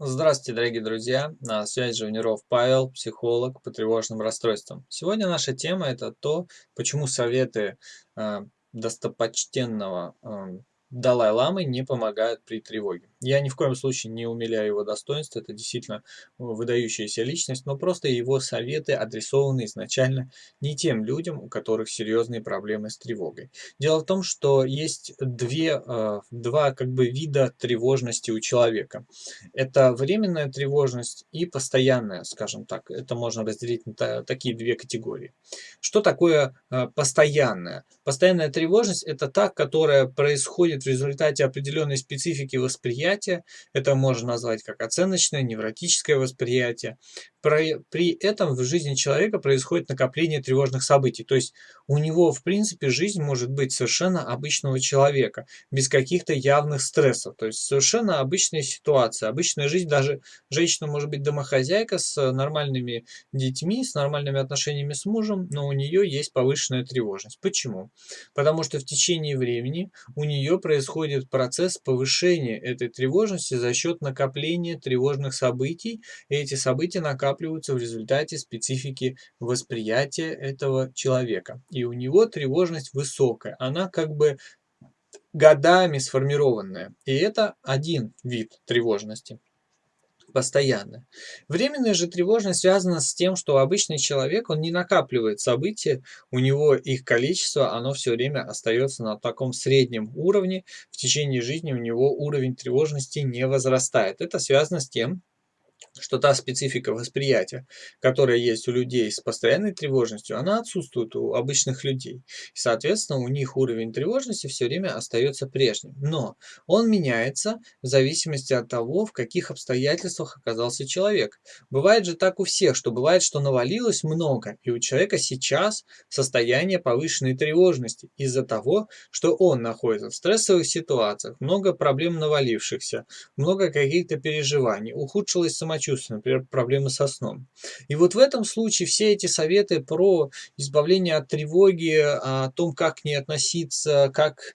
Здравствуйте, дорогие друзья! На связи Живниров Павел, психолог по тревожным расстройствам. Сегодня наша тема это то, почему советы э, достопочтенного э, Далай-ламы не помогают при тревоге. Я ни в коем случае не умиляю его достоинства, это действительно выдающаяся личность, но просто его советы адресованы изначально не тем людям, у которых серьезные проблемы с тревогой. Дело в том, что есть две, э, два как бы вида тревожности у человека. Это временная тревожность и постоянная, скажем так. Это можно разделить на такие две категории. Что такое э, постоянная? Постоянная тревожность – это та, которая происходит в результате определенной специфики восприятия. Это можно назвать как оценочное, невротическое восприятие. При этом в жизни человека происходит накопление тревожных событий. То есть у него, в принципе, жизнь может быть совершенно обычного человека, без каких-то явных стрессов. То есть совершенно обычная ситуация, обычная жизнь. Даже женщина может быть домохозяйка с нормальными детьми, с нормальными отношениями с мужем, но у нее есть повышенная тревожность. Почему? Потому что в течение времени у нее происходит процесс повышения этой тревожности за счет накопления тревожных событий. И эти события накапливаются в результате специфики восприятия этого человека. И у него тревожность высокая. Она как бы годами сформированная. И это один вид тревожности постоянно. Временная же тревожность связана с тем, что обычный человек, он не накапливает события, у него их количество, оно все время остается на таком среднем уровне, в течение жизни у него уровень тревожности не возрастает. Это связано с тем, что та специфика восприятия, которая есть у людей с постоянной тревожностью, она отсутствует у обычных людей. И, соответственно, у них уровень тревожности все время остается прежним. Но он меняется в зависимости от того, в каких обстоятельствах оказался человек. Бывает же так у всех, что бывает, что навалилось много, и у человека сейчас состояние повышенной тревожности из-за того, что он находится в стрессовых ситуациях, много проблем навалившихся, много каких-то переживаний, ухудшилось самочувствие, самочувствия, например, проблемы со сном. И вот в этом случае все эти советы про избавление от тревоги, о том, как к ней относиться, как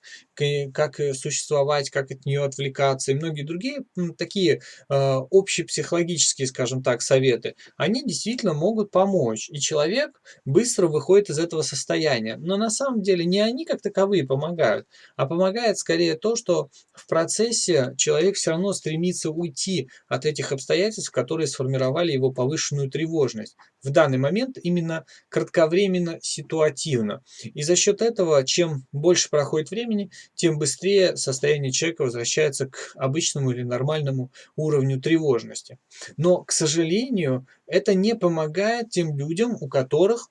как существовать, как от нее отвлекаться и многие другие такие э, общепсихологические, скажем так, советы, они действительно могут помочь. И человек быстро выходит из этого состояния. Но на самом деле не они как таковые помогают, а помогает скорее то, что в процессе человек все равно стремится уйти от этих обстоятельств, которые сформировали его повышенную тревожность. В данный момент именно кратковременно ситуативно. И за счет этого, чем больше проходит времени, тем быстрее состояние человека возвращается к обычному или нормальному уровню тревожности. Но, к сожалению, это не помогает тем людям, у которых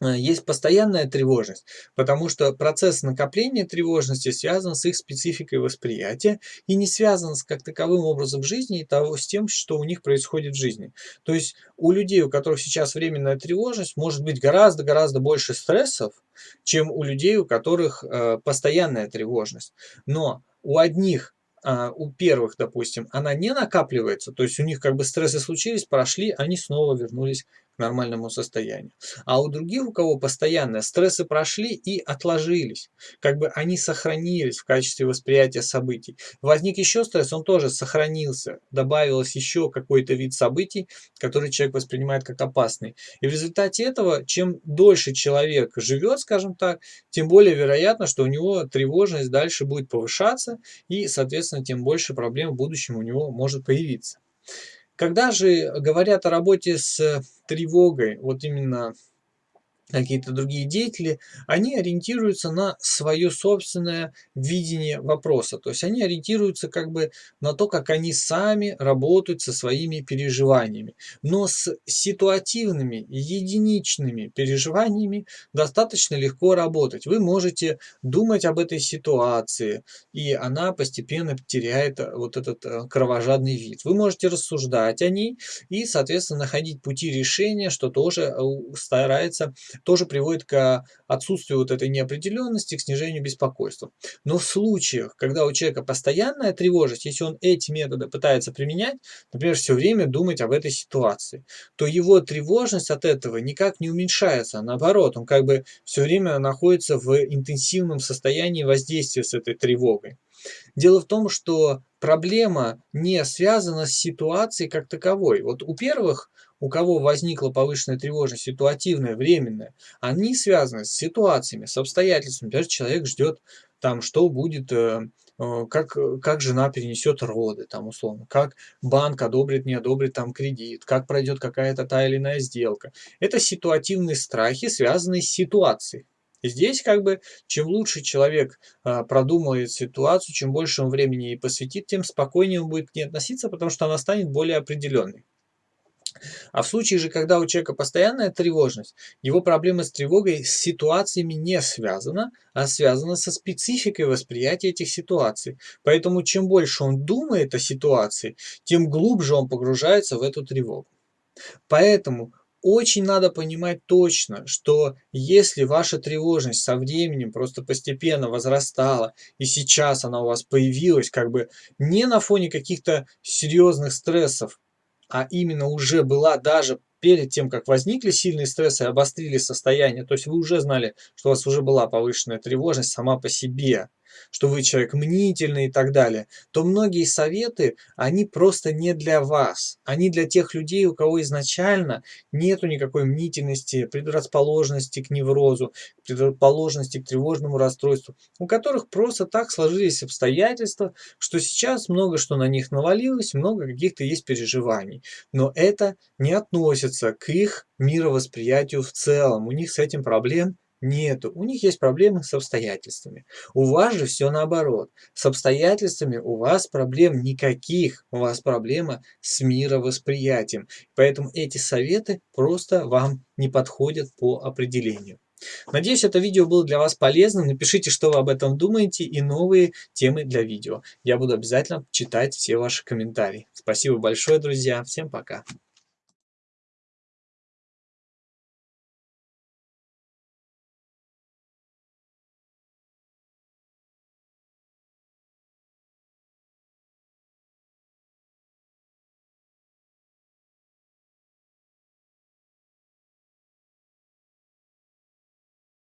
есть постоянная тревожность, потому что процесс накопления тревожности связан с их спецификой восприятия и не связан с как таковым образом жизни и того, с тем, что у них происходит в жизни. То есть у людей, у которых сейчас временная тревожность, может быть гораздо-гораздо больше стрессов, чем у людей, у которых э, постоянная тревожность. Но у одних а, у первых, допустим, она не накапливается, то есть у них как бы стрессы случились, прошли, они снова вернулись нормальному состоянию. А у других, у кого постоянно стрессы прошли и отложились, как бы они сохранились в качестве восприятия событий. Возник еще стресс, он тоже сохранился, добавилось еще какой-то вид событий, который человек воспринимает как опасный. И в результате этого, чем дольше человек живет, скажем так, тем более вероятно, что у него тревожность дальше будет повышаться, и, соответственно, тем больше проблем в будущем у него может появиться. Когда же говорят о работе с тревогой, вот именно какие-то другие деятели, они ориентируются на свое собственное видение вопроса. То есть они ориентируются как бы на то, как они сами работают со своими переживаниями. Но с ситуативными, единичными переживаниями достаточно легко работать. Вы можете думать об этой ситуации, и она постепенно теряет вот этот э, кровожадный вид. Вы можете рассуждать о ней и, соответственно, находить пути решения, что тоже э, старается тоже приводит к отсутствию вот этой неопределенности, к снижению беспокойства. Но в случаях, когда у человека постоянная тревожность, если он эти методы пытается применять, например, все время думать об этой ситуации, то его тревожность от этого никак не уменьшается, а наоборот, он как бы все время находится в интенсивном состоянии воздействия с этой тревогой. Дело в том, что проблема не связана с ситуацией как таковой. Вот у первых, у кого возникла повышенная тревожность, ситуативная, временная, они связаны с ситуациями, с обстоятельствами. Даже человек ждет там, что будет, э, э, как, как жена перенесет роды, там, условно, как банк одобрит, не одобрит там кредит, как пройдет какая-то та или иная сделка. Это ситуативные страхи, связанные с ситуацией. Здесь как бы чем лучше человек а, продумывает ситуацию, чем больше он времени ей посвятит, тем спокойнее он будет к ней относиться, потому что она станет более определенной. А в случае же, когда у человека постоянная тревожность, его проблема с тревогой с ситуациями не связана, а связана со спецификой восприятия этих ситуаций. Поэтому чем больше он думает о ситуации, тем глубже он погружается в эту тревогу. Поэтому очень надо понимать точно, что если ваша тревожность со временем просто постепенно возрастала, и сейчас она у вас появилась как бы не на фоне каких-то серьезных стрессов, а именно уже была даже перед тем, как возникли сильные стрессы и обострили состояние, то есть вы уже знали, что у вас уже была повышенная тревожность сама по себе, что вы человек мнительный и так далее, то многие советы, они просто не для вас. Они для тех людей, у кого изначально нету никакой мнительности, предрасположенности к неврозу, предрасположенности к тревожному расстройству, у которых просто так сложились обстоятельства, что сейчас много что на них навалилось, много каких-то есть переживаний. Но это не относится к их мировосприятию в целом. У них с этим проблем Нету. У них есть проблемы с обстоятельствами. У вас же все наоборот. С обстоятельствами у вас проблем никаких. У вас проблема с мировосприятием. Поэтому эти советы просто вам не подходят по определению. Надеюсь, это видео было для вас полезным. Напишите, что вы об этом думаете и новые темы для видео. Я буду обязательно читать все ваши комментарии. Спасибо большое, друзья. Всем пока.